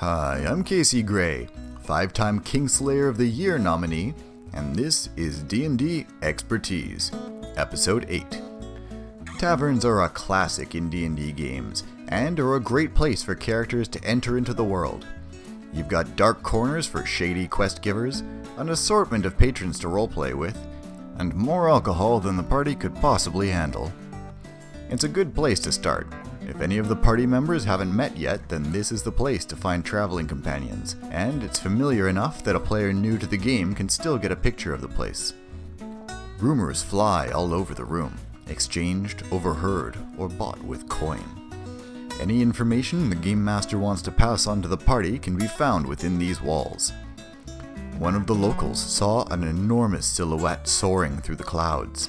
Hi, I'm Casey Gray, five-time Kingslayer of the Year nominee, and this is D&D Expertise, Episode 8. Taverns are a classic in D&D games, and are a great place for characters to enter into the world. You've got dark corners for shady quest givers, an assortment of patrons to roleplay with, and more alcohol than the party could possibly handle. It's a good place to start, if any of the party members haven't met yet, then this is the place to find traveling companions, and it's familiar enough that a player new to the game can still get a picture of the place. Rumors fly all over the room, exchanged, overheard, or bought with coin. Any information the Game Master wants to pass on to the party can be found within these walls. One of the locals saw an enormous silhouette soaring through the clouds.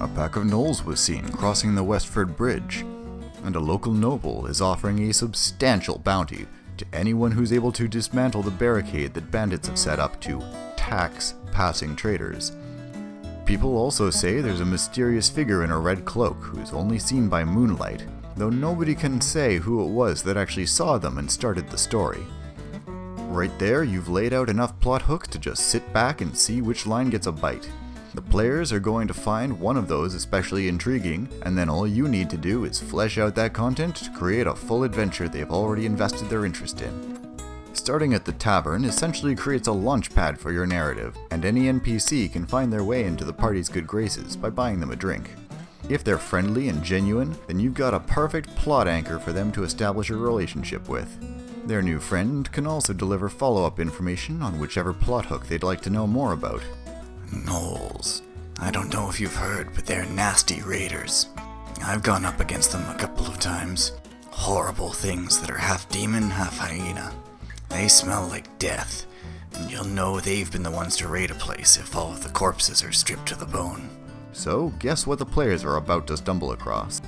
A pack of gnolls was seen crossing the Westford Bridge, and a local noble is offering a substantial bounty to anyone who's able to dismantle the barricade that bandits have set up to tax passing traders. People also say there's a mysterious figure in a red cloak who's only seen by moonlight, though nobody can say who it was that actually saw them and started the story. Right there, you've laid out enough plot hooks to just sit back and see which line gets a bite. The players are going to find one of those especially intriguing, and then all you need to do is flesh out that content to create a full adventure they've already invested their interest in. Starting at the tavern essentially creates a launchpad for your narrative, and any NPC can find their way into the party's good graces by buying them a drink. If they're friendly and genuine, then you've got a perfect plot anchor for them to establish a relationship with. Their new friend can also deliver follow-up information on whichever plot hook they'd like to know more about. Gnolls. I don't know if you've heard, but they're nasty raiders. I've gone up against them a couple of times. Horrible things that are half demon, half hyena. They smell like death, and you'll know they've been the ones to raid a place if all of the corpses are stripped to the bone. So, guess what the players are about to stumble across?